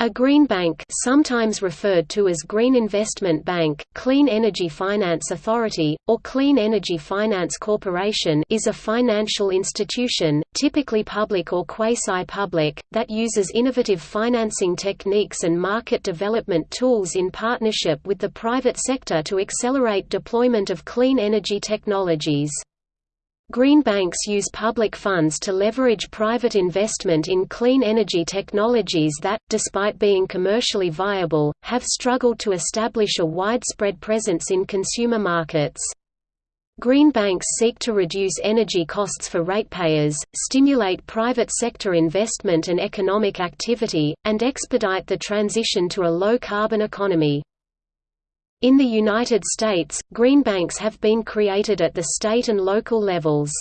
A green bank sometimes referred to as Green Investment Bank, Clean Energy Finance Authority, or Clean Energy Finance Corporation is a financial institution, typically public or quasi-public, that uses innovative financing techniques and market development tools in partnership with the private sector to accelerate deployment of clean energy technologies. Green banks use public funds to leverage private investment in clean energy technologies that, despite being commercially viable, have struggled to establish a widespread presence in consumer markets. Green banks seek to reduce energy costs for ratepayers, stimulate private sector investment and economic activity, and expedite the transition to a low-carbon economy. In the United States, green banks have been created at the state and local levels.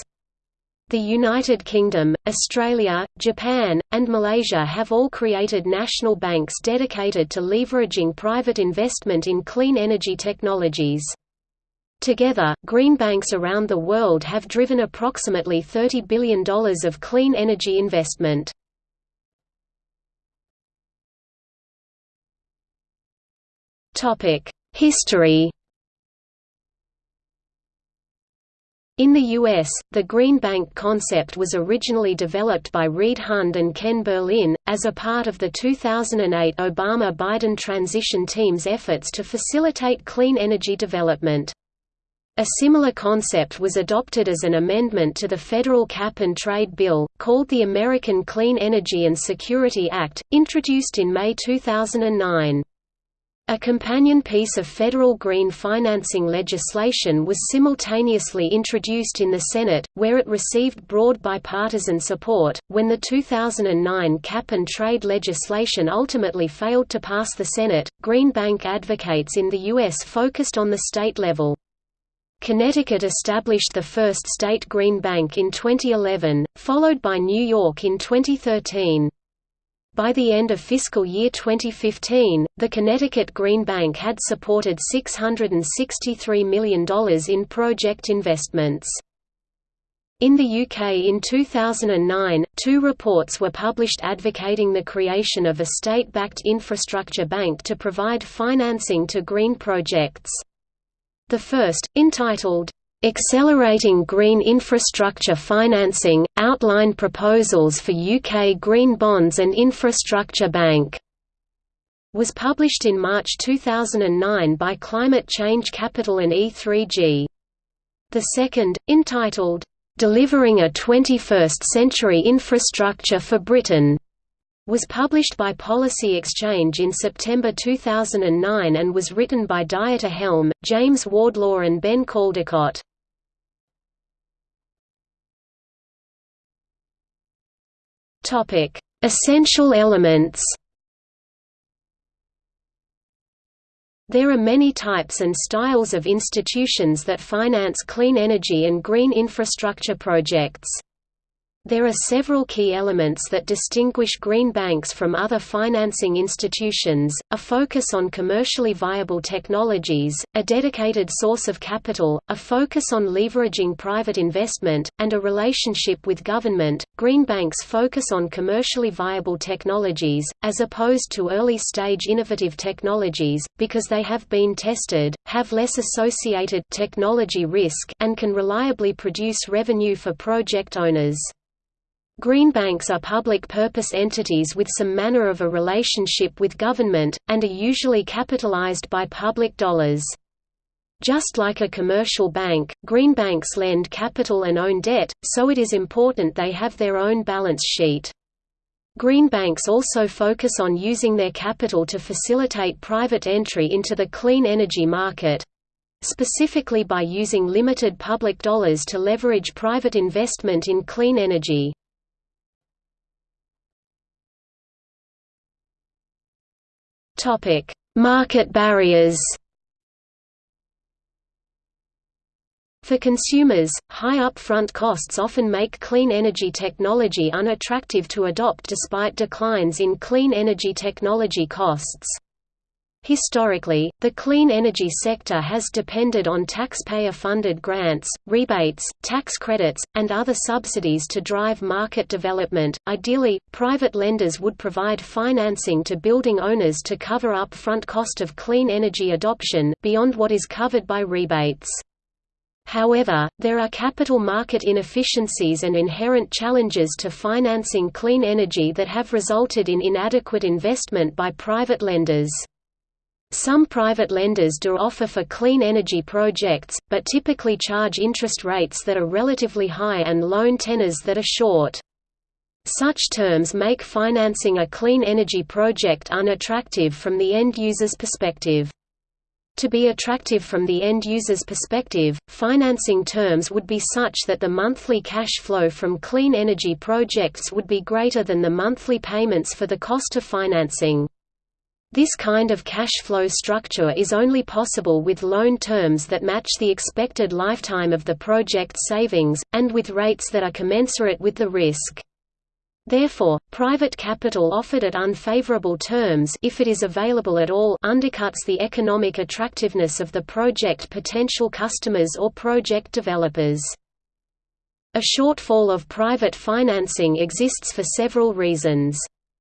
The United Kingdom, Australia, Japan, and Malaysia have all created national banks dedicated to leveraging private investment in clean energy technologies. Together, green banks around the world have driven approximately $30 billion of clean energy investment. Topic: History In the U.S., the Green Bank concept was originally developed by Reed Hundt and Ken Berlin, as a part of the 2008 Obama–Biden transition team's efforts to facilitate clean energy development. A similar concept was adopted as an amendment to the federal cap-and-trade bill, called the American Clean Energy and Security Act, introduced in May 2009. A companion piece of federal green financing legislation was simultaneously introduced in the Senate, where it received broad bipartisan support. When the 2009 cap and trade legislation ultimately failed to pass the Senate, Green Bank advocates in the U.S. focused on the state level. Connecticut established the first state green bank in 2011, followed by New York in 2013. By the end of fiscal year 2015, the Connecticut Green Bank had supported $663 million in project investments. In the UK in 2009, two reports were published advocating the creation of a state-backed infrastructure bank to provide financing to green projects. The first, entitled, Accelerating Green Infrastructure Financing – Outline proposals for UK Green Bonds and Infrastructure Bank was published in March 2009 by Climate Change Capital and E3G. The second, entitled, "'Delivering a 21st Century Infrastructure for Britain' was published by Policy Exchange in September 2009 and was written by Dieter Helm, James Wardlaw and Ben Caldecott. Essential elements There are many types and styles of institutions that finance clean energy and green infrastructure projects. There are several key elements that distinguish green banks from other financing institutions, a focus on commercially viable technologies, a dedicated source of capital, a focus on leveraging private investment, and a relationship with government. Green banks focus on commercially viable technologies, as opposed to early-stage innovative technologies, because they have been tested, have less associated technology risk and can reliably produce revenue for project owners. Green banks are public-purpose entities with some manner of a relationship with government, and are usually capitalized by public dollars. Just like a commercial bank, green banks lend capital and own debt, so it is important they have their own balance sheet. Green banks also focus on using their capital to facilitate private entry into the clean energy market, specifically by using limited public dollars to leverage private investment in clean energy. Topic: Market barriers. For consumers, high upfront costs often make clean energy technology unattractive to adopt despite declines in clean energy technology costs. Historically, the clean energy sector has depended on taxpayer-funded grants, rebates, tax credits, and other subsidies to drive market development. Ideally, private lenders would provide financing to building owners to cover up front cost of clean energy adoption beyond what is covered by rebates. However, there are capital market inefficiencies and inherent challenges to financing clean energy that have resulted in inadequate investment by private lenders. Some private lenders do offer for clean energy projects, but typically charge interest rates that are relatively high and loan tenors that are short. Such terms make financing a clean energy project unattractive from the end user's perspective. To be attractive from the end user's perspective, financing terms would be such that the monthly cash flow from clean energy projects would be greater than the monthly payments for the cost of financing. This kind of cash flow structure is only possible with loan terms that match the expected lifetime of the project savings, and with rates that are commensurate with the risk. Therefore, private capital offered at unfavorable terms if it is available at all undercuts the economic attractiveness of the project potential customers or project developers. A shortfall of private financing exists for several reasons.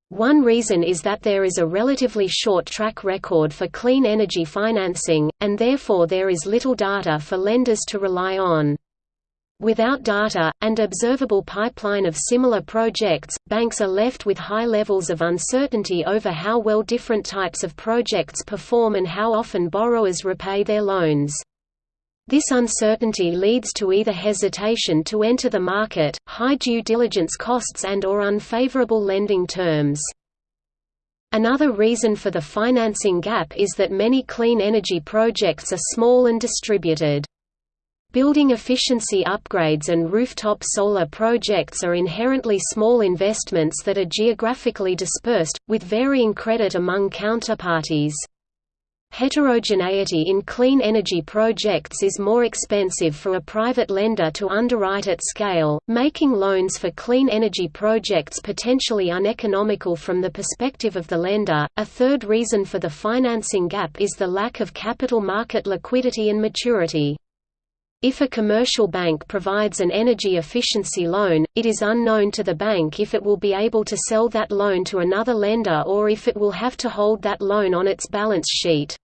One reason is that there is a relatively short track record for clean energy financing, and therefore there is little data for lenders to rely on. Without data, and observable pipeline of similar projects, banks are left with high levels of uncertainty over how well different types of projects perform and how often borrowers repay their loans. This uncertainty leads to either hesitation to enter the market, high due diligence costs and or unfavorable lending terms. Another reason for the financing gap is that many clean energy projects are small and distributed. Building efficiency upgrades and rooftop solar projects are inherently small investments that are geographically dispersed, with varying credit among counterparties. Heterogeneity in clean energy projects is more expensive for a private lender to underwrite at scale, making loans for clean energy projects potentially uneconomical from the perspective of the lender. A third reason for the financing gap is the lack of capital market liquidity and maturity. If a commercial bank provides an energy efficiency loan, it is unknown to the bank if it will be able to sell that loan to another lender or if it will have to hold that loan on its balance sheet.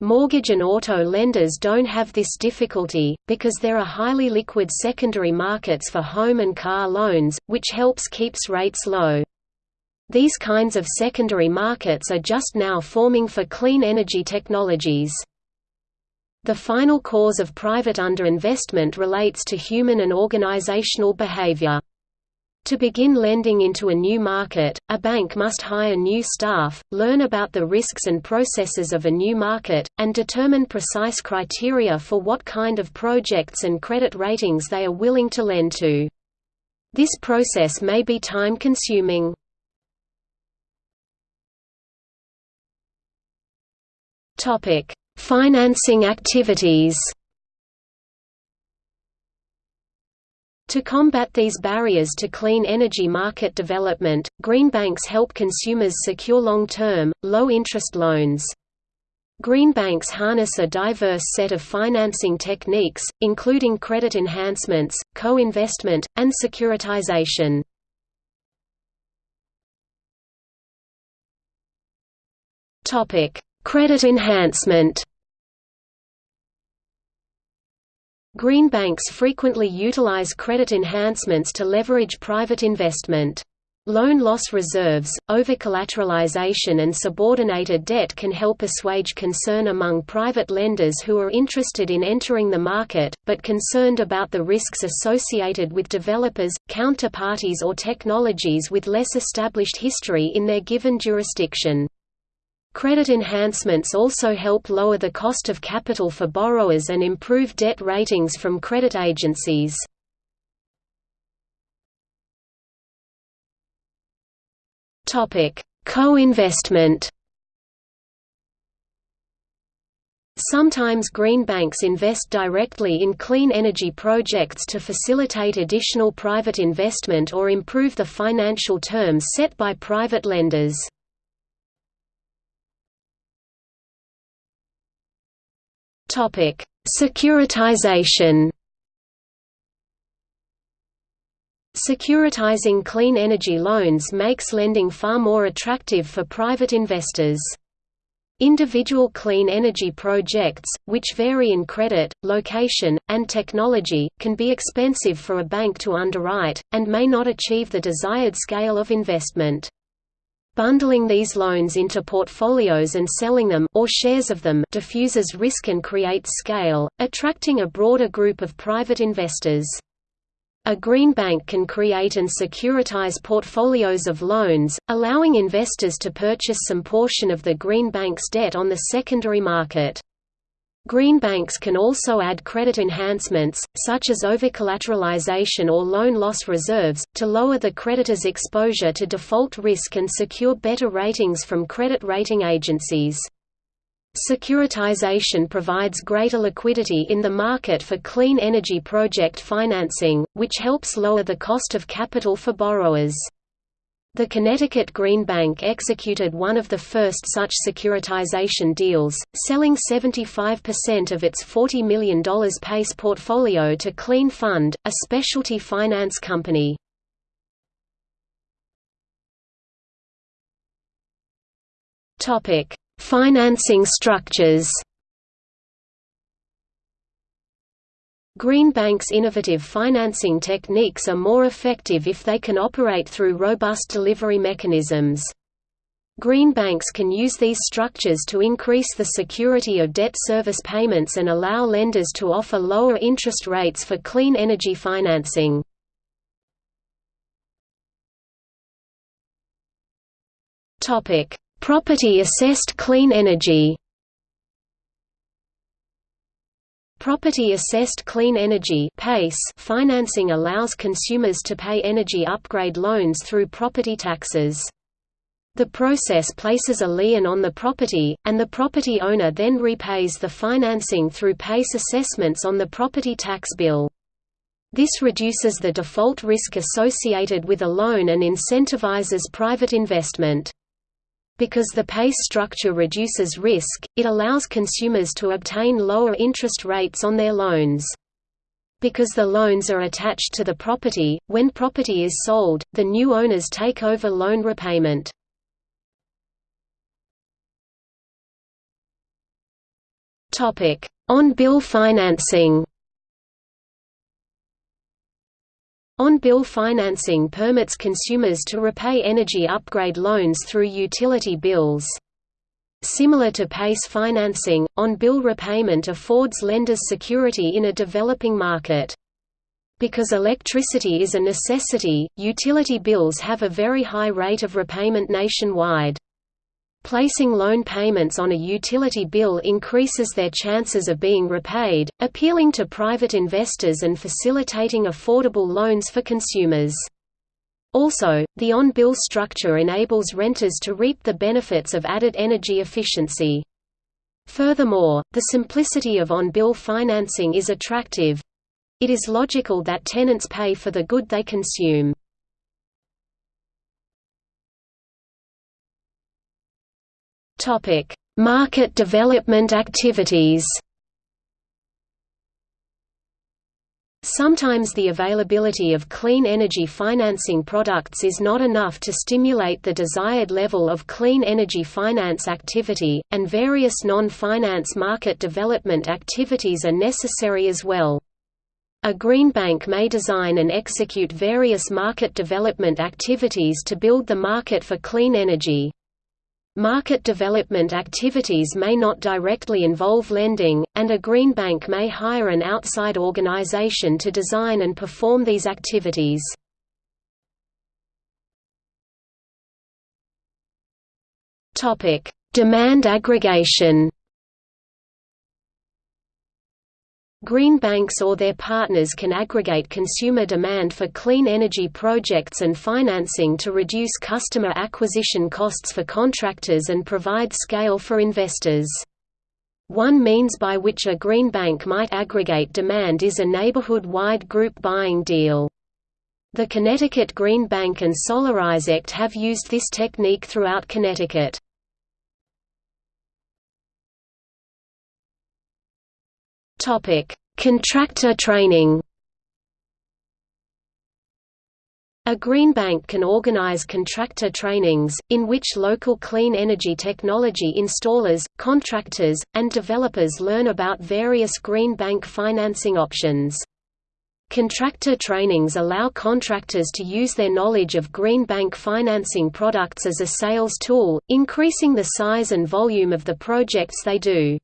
Mortgage and auto lenders don't have this difficulty, because there are highly liquid secondary markets for home and car loans, which helps keeps rates low. These kinds of secondary markets are just now forming for clean energy technologies. The final cause of private underinvestment relates to human and organizational behavior. To begin lending into a new market, a bank must hire new staff, learn about the risks and processes of a new market, and determine precise criteria for what kind of projects and credit ratings they are willing to lend to. This process may be time-consuming. Financing activities To combat these barriers to clean energy market development, green banks help consumers secure long-term, low-interest loans. Green banks harness a diverse set of financing techniques, including credit enhancements, co-investment, and securitization. Credit enhancement Green banks frequently utilize credit enhancements to leverage private investment. Loan loss reserves, over-collateralization and subordinated debt can help assuage concern among private lenders who are interested in entering the market, but concerned about the risks associated with developers, counterparties or technologies with less established history in their given jurisdiction. Credit enhancements also help lower the cost of capital for borrowers and improve debt ratings from credit agencies. Co-investment Sometimes green banks invest directly in clean energy projects to facilitate additional private investment or improve the financial terms set by private lenders. Securitization Securitizing clean energy loans makes lending far more attractive for private investors. Individual clean energy projects, which vary in credit, location, and technology, can be expensive for a bank to underwrite, and may not achieve the desired scale of investment. Bundling these loans into portfolios and selling them or shares of them diffuses risk and creates scale, attracting a broader group of private investors. A green bank can create and securitize portfolios of loans, allowing investors to purchase some portion of the green bank's debt on the secondary market. Green banks can also add credit enhancements, such as overcollateralization or loan loss reserves, to lower the creditor's exposure to default risk and secure better ratings from credit rating agencies. Securitization provides greater liquidity in the market for clean energy project financing, which helps lower the cost of capital for borrowers. The Connecticut Green Bank executed one of the first such securitization deals, selling 75% of its $40 million PACE portfolio to Clean Fund, a specialty finance company. Financing structures Green banks' innovative financing techniques are more effective if they can operate through robust delivery mechanisms. Green banks can use these structures to increase the security of debt service payments and allow lenders to offer lower interest rates for clean energy financing. Property assessed clean energy Property Assessed Clean Energy financing allows consumers to pay energy upgrade loans through property taxes. The process places a lien on the property, and the property owner then repays the financing through PACE assessments on the property tax bill. This reduces the default risk associated with a loan and incentivizes private investment. Because the PACE structure reduces risk, it allows consumers to obtain lower interest rates on their loans. Because the loans are attached to the property, when property is sold, the new owners take over loan repayment. On-bill financing On-bill financing permits consumers to repay energy upgrade loans through utility bills. Similar to PACE financing, on-bill repayment affords lenders security in a developing market. Because electricity is a necessity, utility bills have a very high rate of repayment nationwide. Placing loan payments on a utility bill increases their chances of being repaid, appealing to private investors and facilitating affordable loans for consumers. Also, the on-bill structure enables renters to reap the benefits of added energy efficiency. Furthermore, the simplicity of on-bill financing is attractive. It is logical that tenants pay for the good they consume. Topic: Market development activities. Sometimes the availability of clean energy financing products is not enough to stimulate the desired level of clean energy finance activity, and various non-finance market development activities are necessary as well. A green bank may design and execute various market development activities to build the market for clean energy. Market development activities may not directly involve lending, and a green bank may hire an outside organization to design and perform these activities. Demand aggregation Green banks or their partners can aggregate consumer demand for clean energy projects and financing to reduce customer acquisition costs for contractors and provide scale for investors. One means by which a green bank might aggregate demand is a neighborhood-wide group buying deal. The Connecticut Green Bank and Solarize Act have used this technique throughout Connecticut. Contractor training A green bank can organize contractor trainings, in which local clean energy technology installers, contractors, and developers learn about various green bank financing options. Contractor trainings allow contractors to use their knowledge of green bank financing products as a sales tool, increasing the size and volume of the projects they do.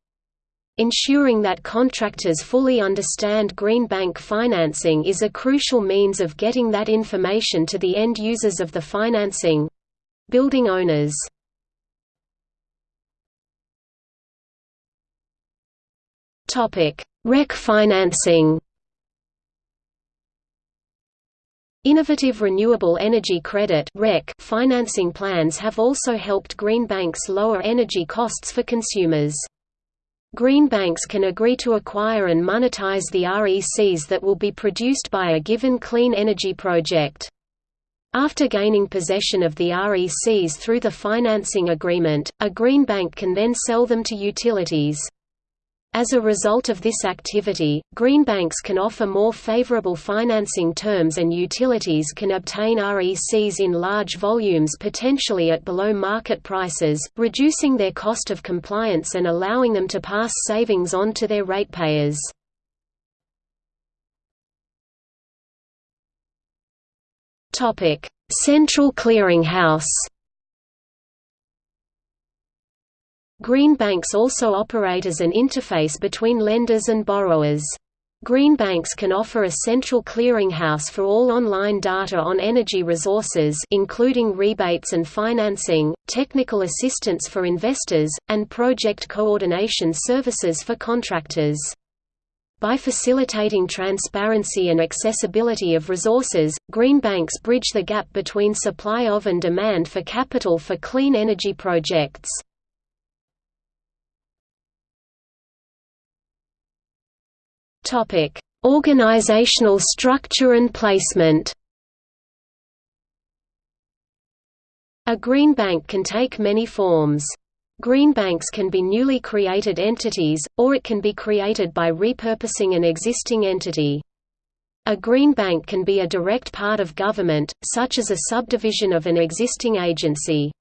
Ensuring that contractors fully understand green bank financing is a crucial means of getting that information to the end users of the financing—building owners. REC financing Innovative Renewable Energy Credit REC financing plans have also helped green banks lower energy costs for consumers. Green banks can agree to acquire and monetize the RECs that will be produced by a given clean energy project. After gaining possession of the RECs through the financing agreement, a green bank can then sell them to utilities. As a result of this activity, green banks can offer more favorable financing terms and utilities can obtain RECs in large volumes potentially at below market prices, reducing their cost of compliance and allowing them to pass savings on to their ratepayers. Central Clearinghouse Green banks also operate as an interface between lenders and borrowers. Green banks can offer a central clearinghouse for all online data on energy resources including rebates and financing, technical assistance for investors, and project coordination services for contractors. By facilitating transparency and accessibility of resources, green banks bridge the gap between supply of and demand for capital for clean energy projects. Topic: Organizational structure and placement. A green bank can take many forms. Green banks can be newly created entities, or it can be created by repurposing an existing entity. A green bank can be a direct part of government, such as a subdivision of an existing agency.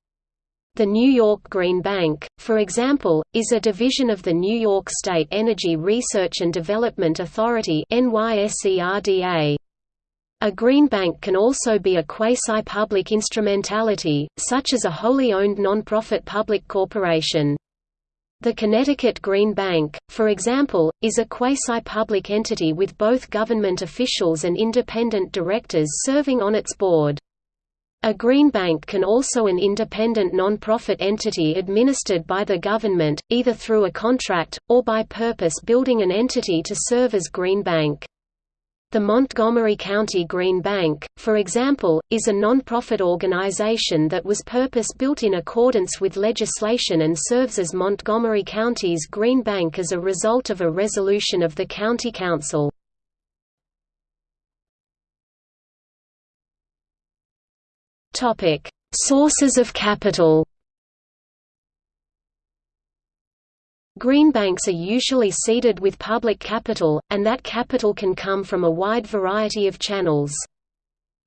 The New York Green Bank, for example, is a division of the New York State Energy Research and Development Authority A green bank can also be a quasi-public instrumentality, such as a wholly owned nonprofit public corporation. The Connecticut Green Bank, for example, is a quasi-public entity with both government officials and independent directors serving on its board. A green bank can also an independent non-profit entity administered by the government, either through a contract, or by purpose building an entity to serve as green bank. The Montgomery County Green Bank, for example, is a non-profit organization that was purpose-built in accordance with legislation and serves as Montgomery County's Green Bank as a result of a resolution of the County Council. Topic: Sources of capital. Green banks are usually seeded with public capital, and that capital can come from a wide variety of channels.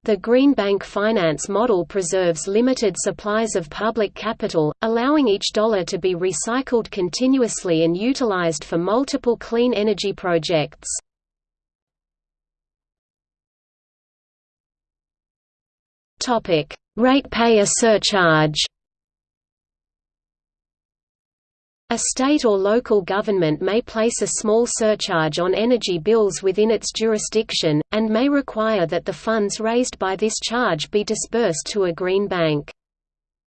The green bank finance model preserves limited supplies of public capital, allowing each dollar to be recycled continuously and utilized for multiple clean energy projects. Topic: Ratepayer surcharge. A state or local government may place a small surcharge on energy bills within its jurisdiction, and may require that the funds raised by this charge be disbursed to a green bank.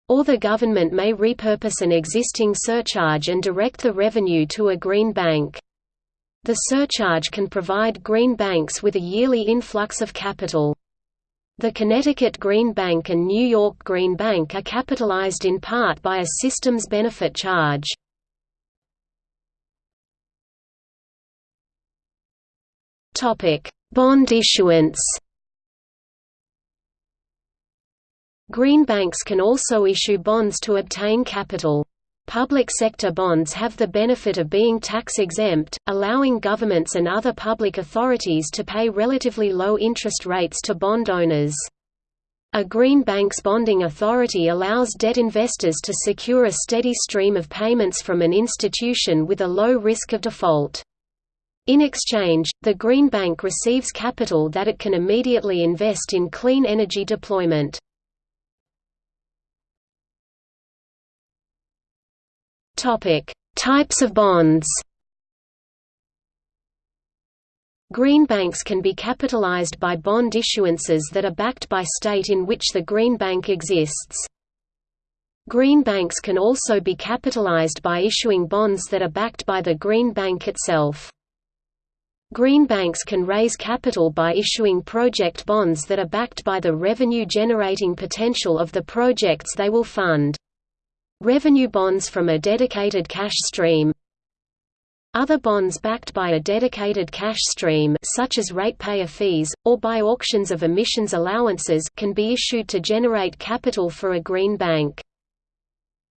Or the government may repurpose an existing surcharge and direct the revenue to a green bank. The surcharge can provide green banks with a yearly influx of capital. The Connecticut Green Bank and New York Green Bank are capitalized in part by a systems benefit charge. Bond issuance Green banks can also issue bonds to obtain capital. Public sector bonds have the benefit of being tax-exempt, allowing governments and other public authorities to pay relatively low interest rates to bond owners. A green bank's bonding authority allows debt investors to secure a steady stream of payments from an institution with a low risk of default. In exchange, the Green Bank receives capital that it can immediately invest in clean energy deployment. Types of bonds Green banks can be capitalized by bond issuances that are backed by state in which the green bank exists. Green banks can also be capitalized by issuing bonds that are backed by the green bank itself. Green banks can raise capital by issuing project bonds that are backed by the revenue-generating potential of the projects they will fund. Revenue bonds from a dedicated cash stream Other bonds backed by a dedicated cash stream such as ratepayer fees, or by auctions of emissions allowances can be issued to generate capital for a green bank.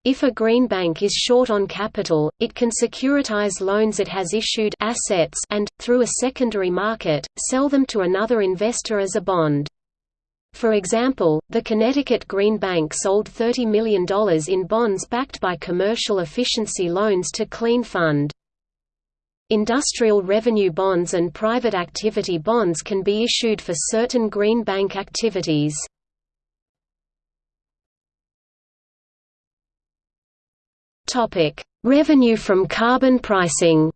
If a green bank is short on capital, it can securitize loans it has issued assets and, through a secondary market, sell them to another investor as a bond. For example, the Connecticut Green Bank sold $30 million in bonds backed by commercial efficiency loans to Clean Fund. Industrial revenue bonds and private activity bonds can be issued for certain green bank activities. Revenue from carbon pricing.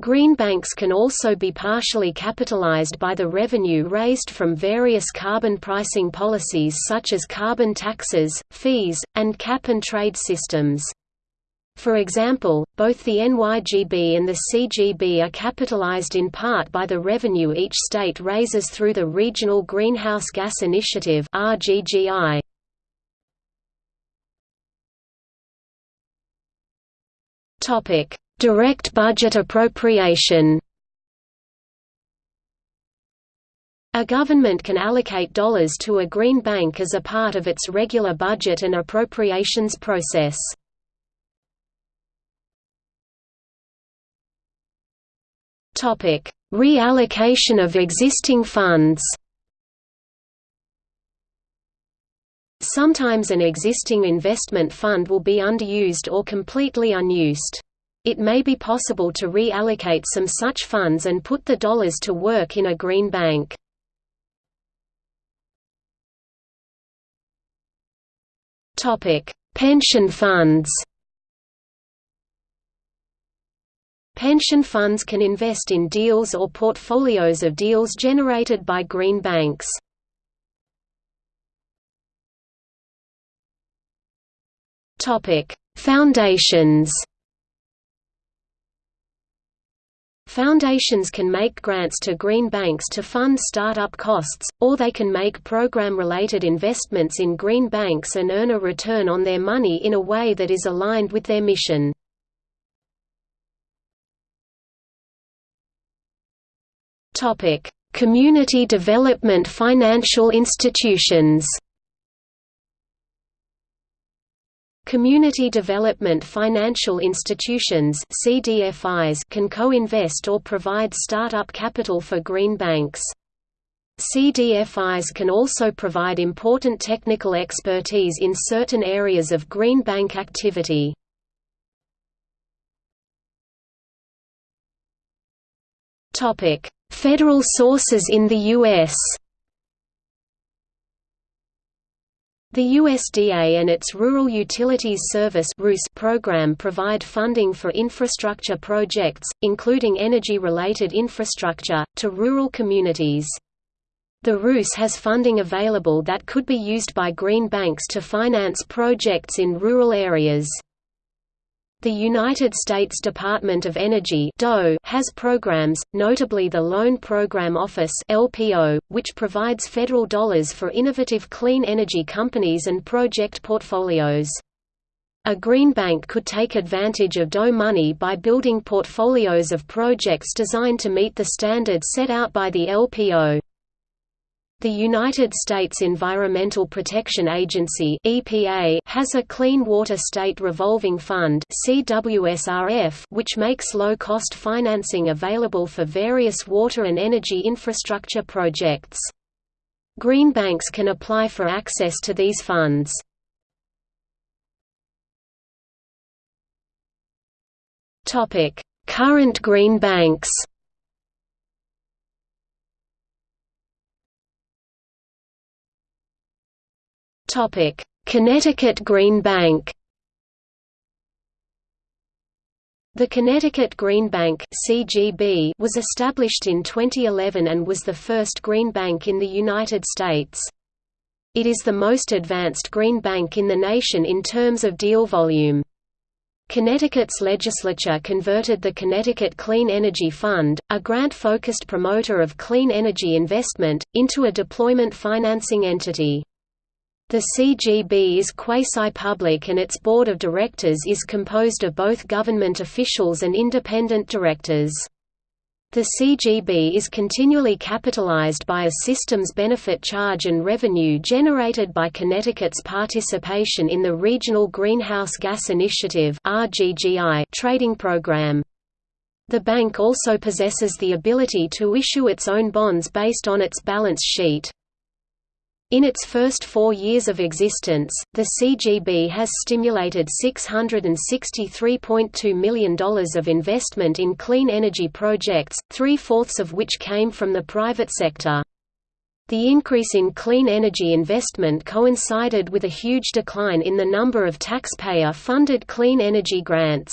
Green banks can also be partially capitalized by the revenue raised from various carbon pricing policies such as carbon taxes, fees, and cap-and-trade systems. For example, both the NYGB and the CGB are capitalized in part by the revenue each state raises through the Regional Greenhouse Gas Initiative RGGI. Topic: Direct budget appropriation. A government can allocate dollars to a green bank as a part of its regular budget and appropriations process. Topic: Reallocation of existing funds. Sometimes an existing investment fund will be underused or completely unused. It may be possible to reallocate some such funds and put the dollars to work in a green bank. Pension funds Pension funds can invest in deals or portfolios of deals generated by green banks. Foundations. Foundations can make grants to green banks to fund startup costs, or they can make program-related investments in green banks and earn a return on their money in a way that is aligned with their mission. Community development financial institutions Community Development Financial Institutions CDFIs can co-invest or provide startup capital for green banks. CDFIs can also provide important technical expertise in certain areas of green bank activity. Federal sources in the U.S. The USDA and its Rural Utilities Service program provide funding for infrastructure projects, including energy-related infrastructure, to rural communities. The RUS has funding available that could be used by green banks to finance projects in rural areas. The United States Department of Energy has programs, notably the Loan Program Office which provides federal dollars for innovative clean energy companies and project portfolios. A green bank could take advantage of DOE money by building portfolios of projects designed to meet the standards set out by the LPO. The United States Environmental Protection Agency (EPA) has a Clean Water State Revolving Fund (CWSRF) which makes low-cost financing available for various water and energy infrastructure projects. Green banks can apply for access to these funds. Topic: Current green banks. Topic: Connecticut Green Bank. The Connecticut Green Bank (CGB) was established in 2011 and was the first green bank in the United States. It is the most advanced green bank in the nation in terms of deal volume. Connecticut's legislature converted the Connecticut Clean Energy Fund, a grant-focused promoter of clean energy investment, into a deployment financing entity. The CGB is quasi-public and its board of directors is composed of both government officials and independent directors. The CGB is continually capitalized by a systems benefit charge and revenue generated by Connecticut's participation in the Regional Greenhouse Gas Initiative trading program. The bank also possesses the ability to issue its own bonds based on its balance sheet. In its first four years of existence, the CGB has stimulated $663.2 million of investment in clean energy projects, three-fourths of which came from the private sector. The increase in clean energy investment coincided with a huge decline in the number of taxpayer-funded clean energy grants.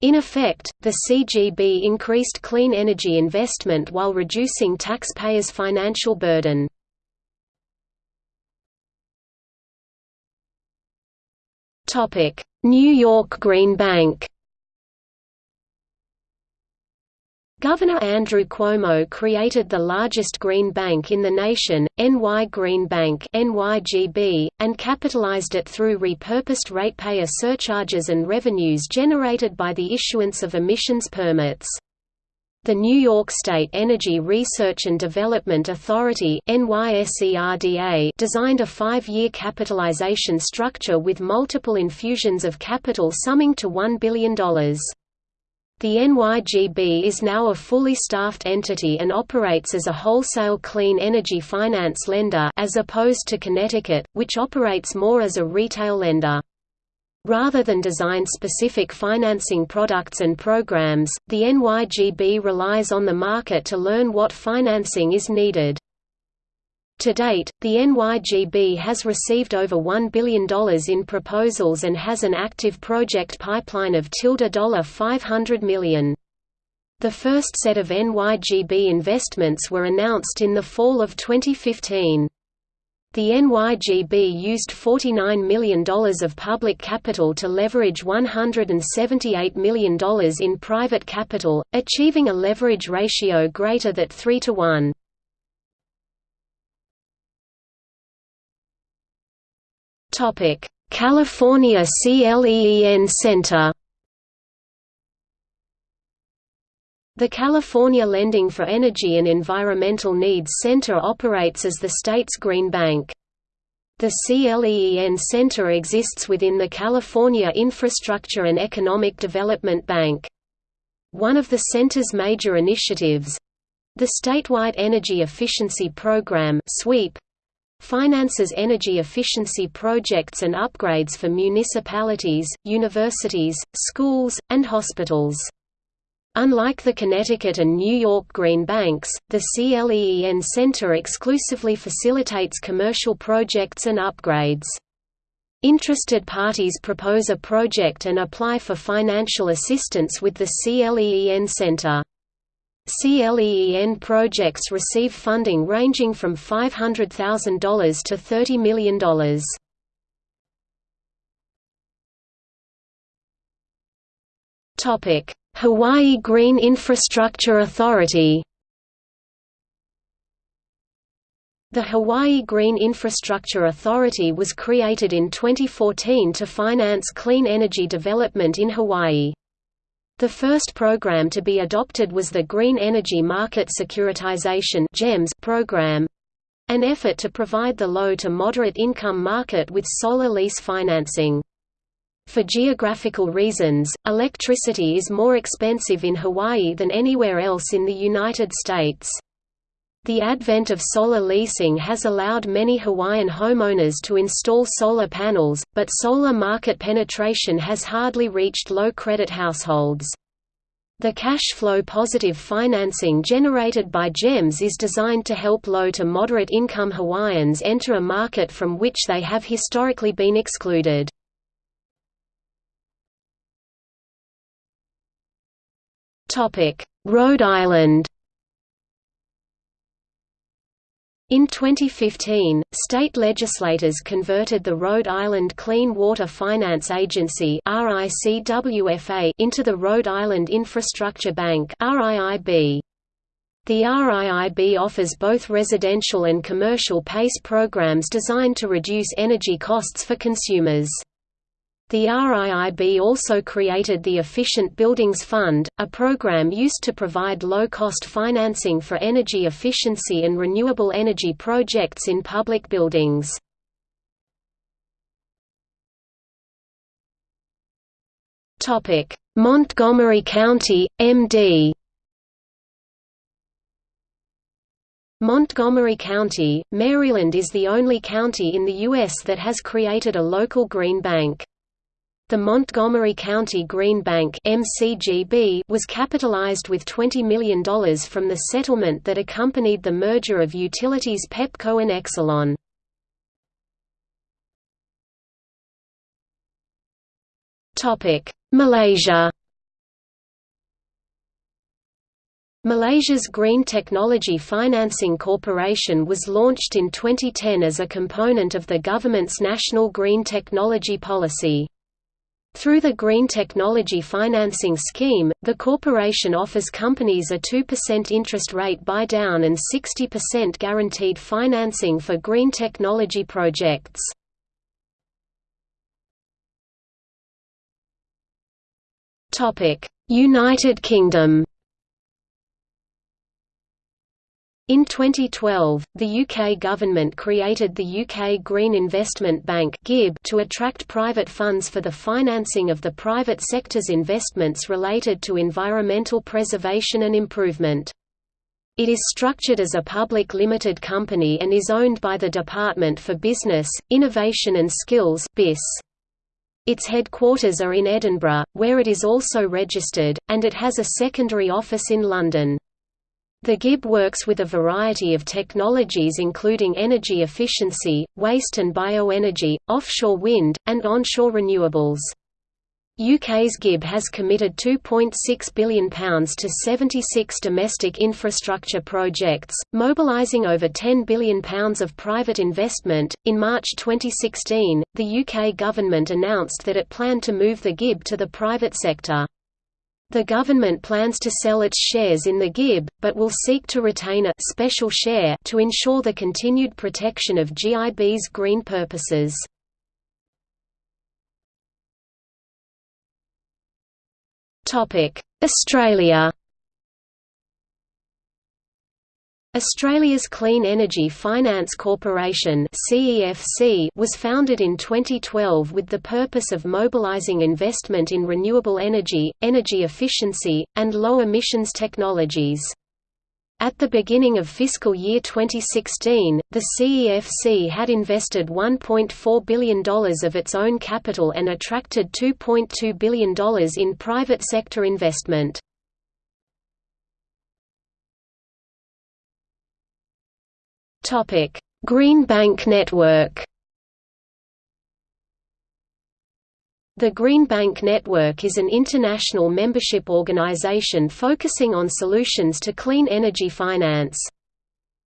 In effect, the CGB increased clean energy investment while reducing taxpayers' financial burden. New York Green Bank Governor Andrew Cuomo created the largest green bank in the nation, NY Green Bank (NYGB), and capitalized it through repurposed ratepayer surcharges and revenues generated by the issuance of emissions permits. The New York State Energy Research and Development Authority designed a five-year capitalization structure with multiple infusions of capital summing to $1 billion. The NYGB is now a fully staffed entity and operates as a wholesale clean energy finance lender as opposed to Connecticut, which operates more as a retail lender. Rather than design specific financing products and programs, the NYGB relies on the market to learn what financing is needed. To date, the NYGB has received over $1 billion in proposals and has an active project pipeline of $500 million. The first set of NYGB investments were announced in the fall of 2015. The NYGB used $49 million of public capital to leverage $178 million in private capital, achieving a leverage ratio greater than 3 to 1. California CLEEN Center The California Lending for Energy and Environmental Needs Center operates as the state's green bank. The CLEEN Center exists within the California Infrastructure and Economic Development Bank. One of the center's major initiatives—the Statewide Energy Efficiency Program finances energy efficiency projects and upgrades for municipalities, universities, schools, and hospitals. Unlike the Connecticut and New York Green Banks, the CLEEN Center exclusively facilitates commercial projects and upgrades. Interested parties propose a project and apply for financial assistance with the CLEEN Center. CLEEN projects receive funding ranging from $500,000 to $30 million. Topic: Hawaii Green Infrastructure Authority The Hawaii Green Infrastructure Authority was created in 2014 to finance clean energy development in Hawaii. The first program to be adopted was the Green Energy Market Securitization program, an effort to provide the low to moderate income market with solar lease financing. For geographical reasons, electricity is more expensive in Hawaii than anywhere else in the United States. The advent of solar leasing has allowed many Hawaiian homeowners to install solar panels, but solar market penetration has hardly reached low-credit households. The cash flow positive financing generated by GEMS is designed to help low to moderate income Hawaiians enter a market from which they have historically been excluded. Rhode Island In 2015, state legislators converted the Rhode Island Clean Water Finance Agency into the Rhode Island Infrastructure Bank The RIIB offers both residential and commercial PACE programs designed to reduce energy costs for consumers. The RIIB also created the Efficient Buildings Fund, a program used to provide low-cost financing for energy efficiency and renewable energy projects in public buildings. Montgomery County, MD Montgomery County, Maryland is the only county in the U.S. that has created a local green bank. The Montgomery County Green Bank (MCGB) was capitalized with $20 million from the settlement that accompanied the merger of utilities Pepco and Exelon. Topic: Malaysia. Malaysia's Green Technology Financing Corporation was launched in 2010 as a component of the government's national green technology policy. Through the Green Technology Financing Scheme, the corporation offers companies a 2% interest rate buy-down and 60% guaranteed financing for green technology projects. United Kingdom In 2012, the UK government created the UK Green Investment Bank to attract private funds for the financing of the private sector's investments related to environmental preservation and improvement. It is structured as a public limited company and is owned by the Department for Business, Innovation and Skills Its headquarters are in Edinburgh, where it is also registered, and it has a secondary office in London. The GIB works with a variety of technologies including energy efficiency, waste and bioenergy, offshore wind, and onshore renewables. UK's GIB has committed £2.6 billion to 76 domestic infrastructure projects, mobilising over £10 billion of private investment. In March 2016, the UK government announced that it planned to move the GIB to the private sector. The government plans to sell its shares in the GIB, but will seek to retain a special share to ensure the continued protection of GIB's green purposes. Australia Australia's Clean Energy Finance Corporation was founded in 2012 with the purpose of mobilising investment in renewable energy, energy efficiency, and low-emissions technologies. At the beginning of fiscal year 2016, the CEFC had invested $1.4 billion of its own capital and attracted $2.2 billion in private sector investment. Topic: Green Bank Network. The Green Bank Network is an international membership organization focusing on solutions to clean energy finance.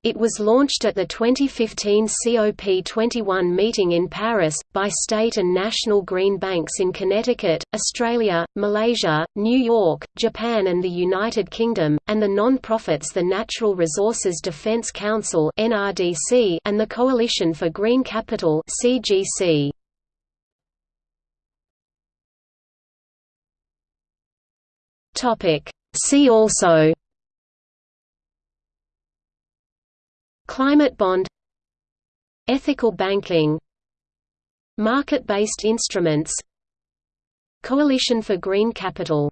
It was launched at the 2015 COP21 meeting in Paris, by state and national green banks in Connecticut, Australia, Malaysia, New York, Japan and the United Kingdom, and the non-profits the Natural Resources Defence Council and the Coalition for Green Capital See also Climate bond Ethical banking Market-based instruments Coalition for Green Capital.